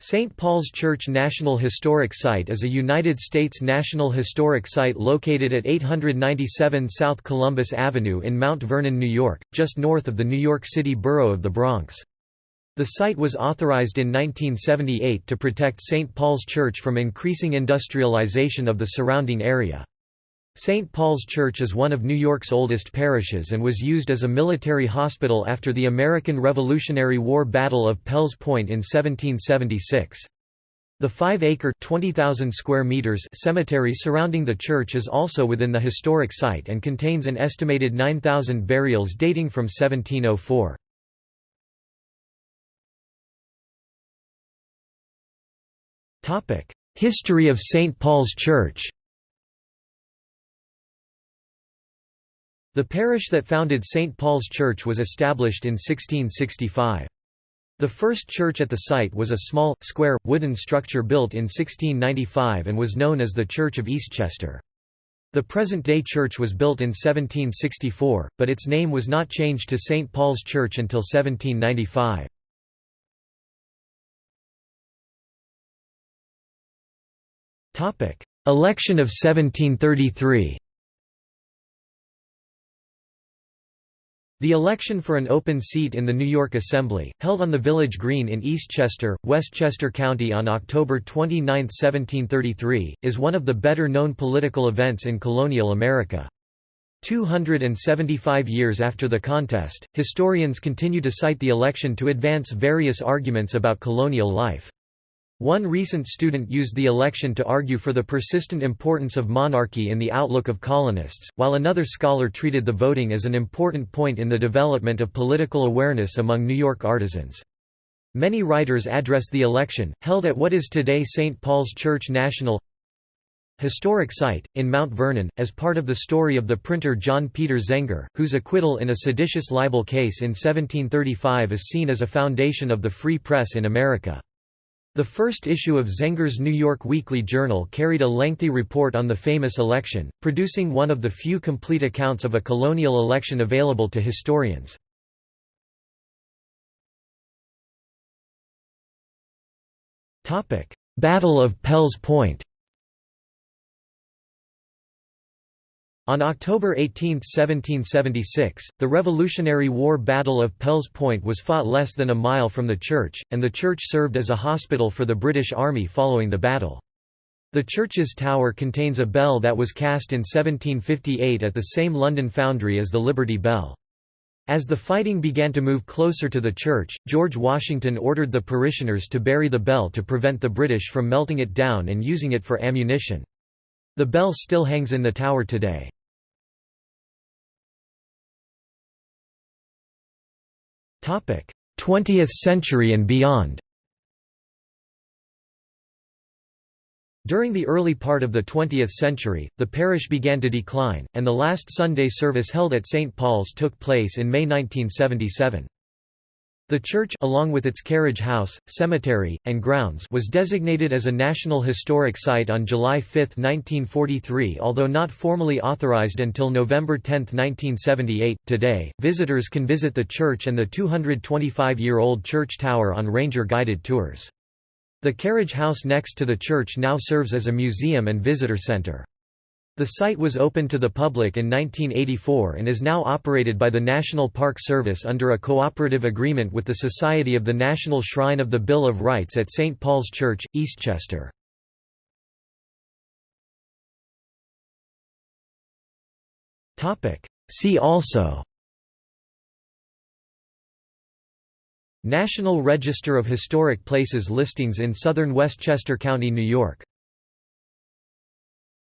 St. Paul's Church National Historic Site is a United States National Historic Site located at 897 South Columbus Avenue in Mount Vernon, New York, just north of the New York City borough of the Bronx. The site was authorized in 1978 to protect St. Paul's Church from increasing industrialization of the surrounding area. St. Paul's Church is one of New York's oldest parishes and was used as a military hospital after the American Revolutionary War Battle of Pell's Point in 1776. The 5-acre square meters cemetery surrounding the church is also within the historic site and contains an estimated 9,000 burials dating from 1704. History of St. Paul's Church The parish that founded St. Paul's Church was established in 1665. The first church at the site was a small, square, wooden structure built in 1695 and was known as the Church of Eastchester. The present-day church was built in 1764, but its name was not changed to St. Paul's Church until 1795. Election of 1733 The election for an open seat in the New York Assembly, held on the Village Green in Eastchester, Westchester County on October 29, 1733, is one of the better-known political events in colonial America. 275 years after the contest, historians continue to cite the election to advance various arguments about colonial life. One recent student used the election to argue for the persistent importance of monarchy in the outlook of colonists, while another scholar treated the voting as an important point in the development of political awareness among New York artisans. Many writers address the election, held at what is today St. Paul's Church National Historic Site, in Mount Vernon, as part of the story of the printer John Peter Zenger, whose acquittal in a seditious libel case in 1735 is seen as a foundation of the free press in America. The first issue of Zenger's New York Weekly Journal carried a lengthy report on the famous election, producing one of the few complete accounts of a colonial election available to historians. Battle of Pell's Point On October 18, 1776, the Revolutionary War Battle of Pell's Point was fought less than a mile from the church, and the church served as a hospital for the British Army following the battle. The church's tower contains a bell that was cast in 1758 at the same London foundry as the Liberty Bell. As the fighting began to move closer to the church, George Washington ordered the parishioners to bury the bell to prevent the British from melting it down and using it for ammunition. The bell still hangs in the tower today. 20th century and beyond During the early part of the 20th century, the parish began to decline, and the last Sunday service held at St. Paul's took place in May 1977. The church along with its carriage house, cemetery, and grounds was designated as a National Historic Site on July 5, 1943 although not formally authorized until November 10, 1978. Today, visitors can visit the church and the 225-year-old church tower on ranger-guided tours. The carriage house next to the church now serves as a museum and visitor center. The site was opened to the public in 1984 and is now operated by the National Park Service under a cooperative agreement with the Society of the National Shrine of the Bill of Rights at St. Paul's Church, Eastchester. See also National Register of Historic Places listings in southern Westchester County, New York